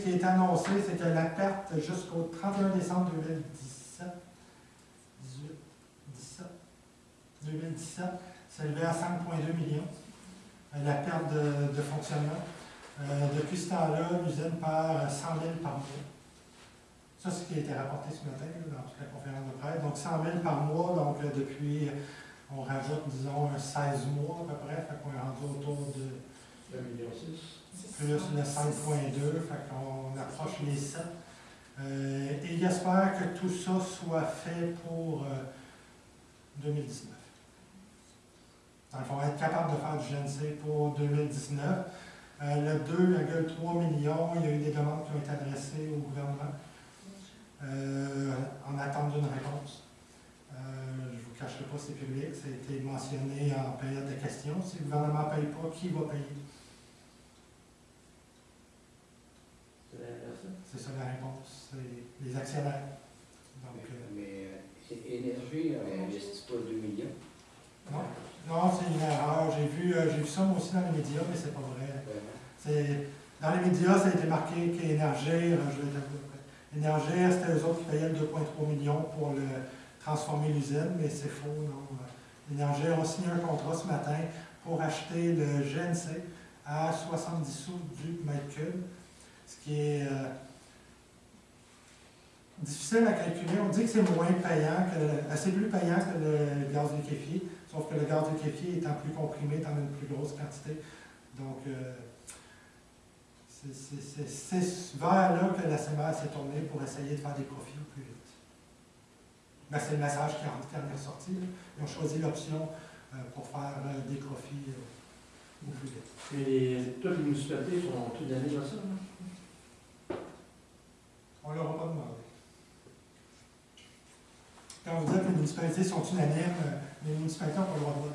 Ce qui est annoncé, c'est que la perte jusqu'au 31 décembre 2017, 18, 17, 2017, s'élevait à 5,2 millions. Euh, La perte de, fonctionnement. Euh, depuis ce temps-là, l'usine perd 100 000 par mois. Ça, c'est ce qui a été rapporté ce matin dans toute la conférence de presse. Donc 100 000 par mois, donc euh, depuis, on rajoute, disons, un 16 mois à peu près, fait qu'on est rendu autour de 1,6 million. Plus le 5.2, fait qu'on approche les 7. Euh, et j'espère que tout ça soit fait pour euh, 2019. Dans le fond, être capable de faire du GNC pour 2019. Euh, le 2,3 millions, il y a eu des demandes qui ont été adressées au gouvernement euh, en attente d'une réponse. Euh, je ne vous cacherai pas, c'est public, ça a été mentionné en période de questions. Si le gouvernement ne paye pas, qui va payer? C'est la personne. C'est ça la réponse, c'est les actionnaires. Donc, euh, Mais euh, Énergie n'investit pas 2 millions? non, non c'est une erreur. J'ai vu, euh, vu ça moi aussi dans les médias, mais c'est pas vrai. Dans les médias, ça a été marqué qu'Énergir, je vais c'était eux autres qui payaient le 2,3 millions pour le transformer l'usine, mais c'est faux, non. Énergir a signé un contrat ce matin pour acheter le GNC à 70 sous du mètre cube, ce qui est euh, difficile à calculer. On dit que c'est moins payant, que c'est plus payant que le gaz liquéfié, sauf que le gaz liquéfié étant plus comprimé, étant une plus grosse quantité. Donc, euh, c'est- vers là que la CMA s'est tournée pour essayer de faire des profits au plus vite. Ben, c'est le message qui en est ressorti. là. Ils ont choisi l'option euh, pour faire euh, des profits au plus vite. Mais les, toutes les municipalités sont toutes années dans ça, non? On ne leur a pas demandé. Quand vous dites que les municipalités sont unanimes, euh, les municipalités n'ont pas le droit de vote,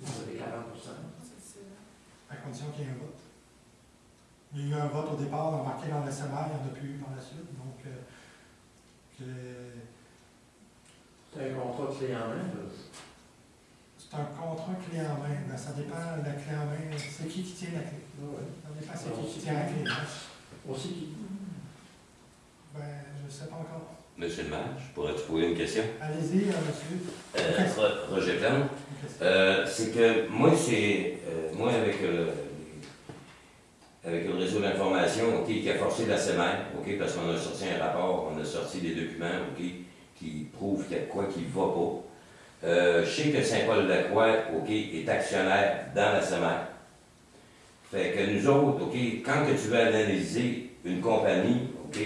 Vous avez 40% à condition qu'il y ait un vote. Il y a eu un vote au départ, embarqué dans le SMR, il n'y en a plus eu par la suite. Donc, euh, que- C'est un contrat clé en main, c'est un contrat clé en main. Ben, ça dépend de la clé en main. C'est qui qui tient la clé? Ça dépend c'est qui qui tient la clé. On sait qui. Ben, je ne sais pas encore. Monsieur le maire, je pourrais te poser une question? Allez-y, monsieur. Euh, Ro- Roger. Euh, c'est que moi, c'est. euh, moi, avec, euh, avec le réseau d'information, OK, qui a forcé la SEMER, OK, parce qu'on a sorti un rapport, on a sorti des documents, OK, qui prouvent qu'il y a quoi qui ne va pas. Euh, je sais que Saint-Paul-de-la-Croix, OK, est actionnaire dans la SEMER. Fait que nous autres, OK, quand que tu veux analyser une compagnie, OK,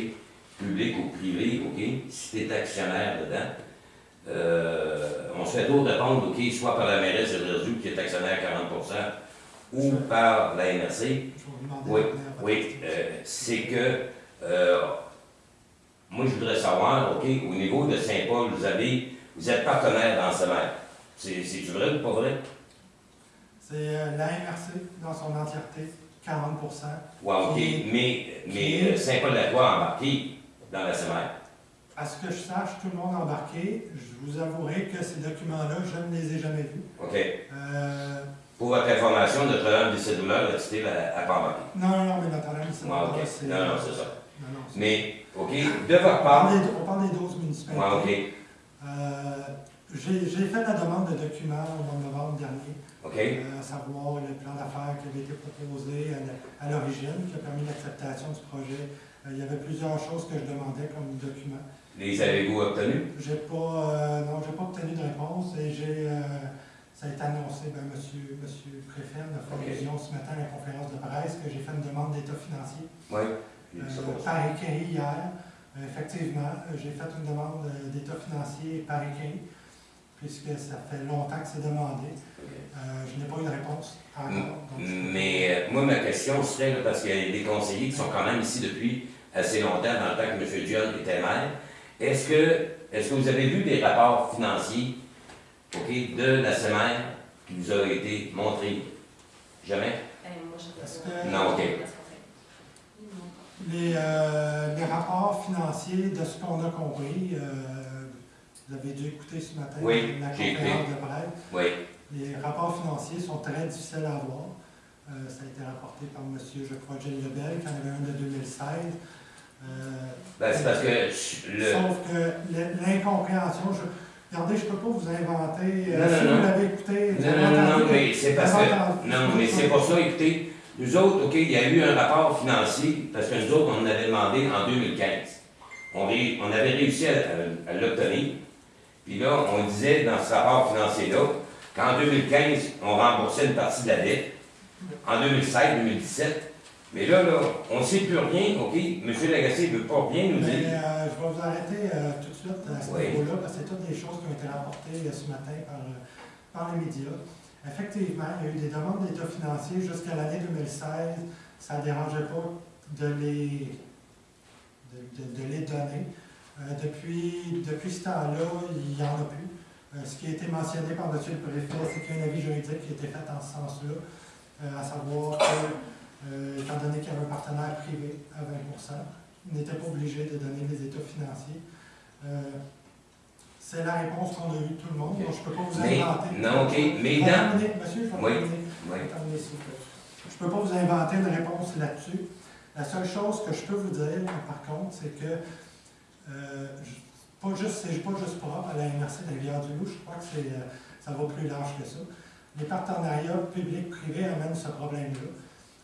publique ou privée, OK, si tu es actionnaire dedans, euh, on se fait toujours répondre, OK, soit par la mairesse de Réseau qui est actionnaire à 40% ou par la MRC. Oui, Oui, euh, c'est que, euh, moi je voudrais savoir, OK, au niveau de Saint-Paul, vous avez, vous êtes partenaire dans ce maire. C'est, c'est vrai ou pas vrai? C'est la MRC dans son entièreté, 40% Ouais, OK, Qui- mais, mais qui- Saint-Paul-de-la-Croix a embarqué dans la SMR. À ce que je sache, tout le monde embarqué. Je vous avouerai que ces documents-là, je ne les ai jamais vus. OK. Euh, Pour votre information, Notre-Dame des Cédulaires a cité la, à pas embarqué. non, non, non, mais Notre-Dame, Ouais, OK. c'est- Non, non, c'est ça. Non, non, Mais, OK, de votre on, part, parle des, on parle des 12 municipalités. ouais, OK, Euh, J'ai fait la demande de documents au mois de novembre dernier, OK, euh, à savoir le plan d'affaires qui avait été proposé à la- l'origine, qui a permis l'acceptation du projet. Il y avait plusieurs choses que je demandais comme documents. Les avez-vous obtenus? J'ai pas, euh, non, j'ai pas obtenu de réponse et j'ai, euh, ça a été annoncé, ben, monsieur, monsieur Préfet a fait Ok. allusion ce matin à la conférence de presse que j'ai fait une demande d'état financier Oui. euh, par écrit hier. Effectivement, j'ai fait une demande d'état financier par écrit, puisque ça fait longtemps que c'est demandé. Euh, je n'ai pas eu de réponse encore. donc je peux- Mais euh, moi, ma question serait, là, parce qu'il y a des conseillers qui sont quand même ici depuis assez longtemps, dans le temps que M. Dion était maire, est-ce que, est que vous avez vu des rapports financiers ok, de la SEMER qui vous a été montrés? Jamais? Que- Non, ok. Les, euh, les rapports financiers, de ce qu'on a compris, euh, vous avez dû écouter ce matin Oui, la conférence de presse. Oui. Les rapports financiers sont très difficiles à avoir. Euh, ça a été rapporté par M. je crois, Gilles Lebel, qui en avait un de 2016. Ben, c'est parce que le. Sauf que l'incompréhension, je, regardez, je ne peux pas vous inventer. euh, Non, non, si non. vous l'avez écouté, Non, non, non, mais c'est parce que. Non, mais c'est pour ça, écoutez, nous autres, OK, il y a eu un rapport financier, parce que nous autres, on en avait demandé en 2015. On, ré- on avait réussi à, à- à l'obtenir. Puis là, on disait dans ce rapport financier-là qu'en 2015, on remboursait une partie de la dette. En 2016, 2017. Mais là, là, on ne sait plus rien, OK? M. Lagacé ne veut pas rien nous Mais dire. euh, je vais vous arrêter euh, tout de suite à ce Oui. niveau-là, parce que c'est toutes des choses qui ont été rapportées euh, ce matin par, euh, par les médias. Effectivement, il y a eu des demandes d'État financier jusqu'à l'année 2016. Ça ne dérangeait pas de les, de, de- de les donner. Euh, depuis, depuis ce temps-là, il n'y en a plus. Euh, ce qui a été mentionné par M. le préfet, c'est qu'il y a un avis juridique qui a été fait en ce sens-là, euh, à savoir que euh, étant donné qu'il y avait un partenaire privé à 20% il n'était pas obligé de donner les états financiers. Euh, c'est la réponse qu'on a eue tout le monde, donc je ne peux pas vous Mais- inventer. non, ok, mais dans- Monsieur, je vais Oui. terminer. Oui. Je ne peux pas vous inventer une réponse là-dessus. La seule chose que je peux vous dire, par contre, c'est que euh, pas juste, c'est pas juste propre à la MRC de Rivière-du-Loup, je crois que c'est, euh, ça va plus large que ça. Les partenariats publics-privés amènent ce problème-là.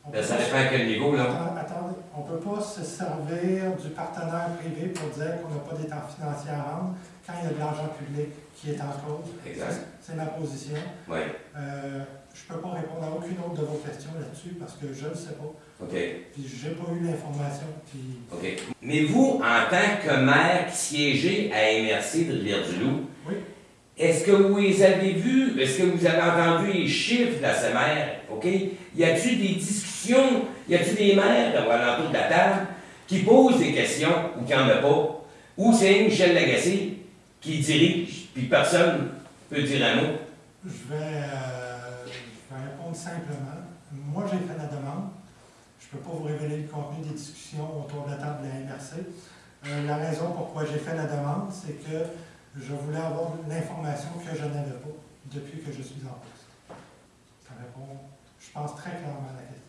On peut ça dépend à quel niveau, là. Attends- Attendez, on ne peut pas se servir du partenaire privé pour dire qu'on n'a pas d'état financier à rendre quand il y a de l'argent public qui est en cause. Exact. C'est ma position. Oui. Euh, je ne peux pas répondre à aucune autre de vos questions là-dessus parce que je ne sais pas. OK. Puis j'ai pas eu l'information. Puis OK. Mais vous, en tant que maire qui siégez à MRC de Rivière-du-Loup, Oui. est-ce que vous les avez vus? Est-ce que vous avez entendu les chiffres de la SEMER? OK? Y a-t-il des discussions? Y a-t-il des maires à l'entour de la table qui posent des questions ou qui n'en a pas? Ou c'est Michel Lagacé qui dirige, puis personne peut dire un mot? je vais, euh, je vais répondre simplement. Moi, j'ai fait la demande. Je ne peux pas vous révéler le contenu des discussions autour de la table de la MRC. Euh, la raison pourquoi j'ai fait la demande, c'est que je voulais avoir l'information que je n'avais pas depuis que je suis en poste. Ça répond, je pense, très clairement à la question.